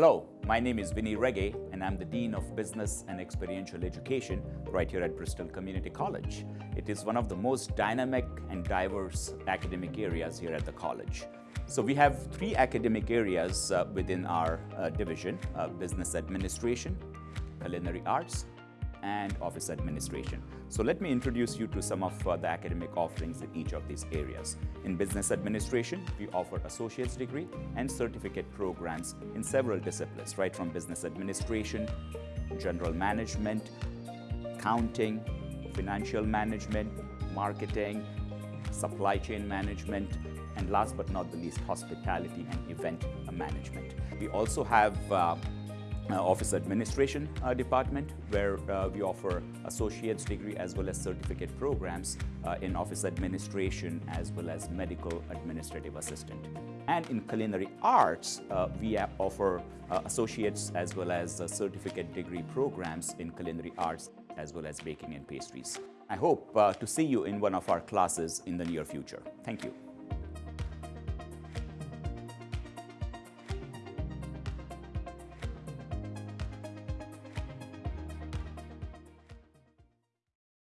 Hello, my name is Vinny Rege and I'm the Dean of Business and Experiential Education right here at Bristol Community College. It is one of the most dynamic and diverse academic areas here at the college. So we have three academic areas uh, within our uh, division, uh, Business Administration, Culinary Arts, and office administration. So let me introduce you to some of uh, the academic offerings in each of these areas. In business administration, we offer associate's degree and certificate programs in several disciplines, right from business administration, general management, accounting, financial management, marketing, supply chain management, and last but not the least, hospitality and event management. We also have uh, office administration uh, department where uh, we offer associate's degree as well as certificate programs uh, in office administration as well as medical administrative assistant. And in culinary arts, uh, we offer uh, associates as well as certificate degree programs in culinary arts as well as baking and pastries. I hope to see you in one of our classes in the near future. Thank you.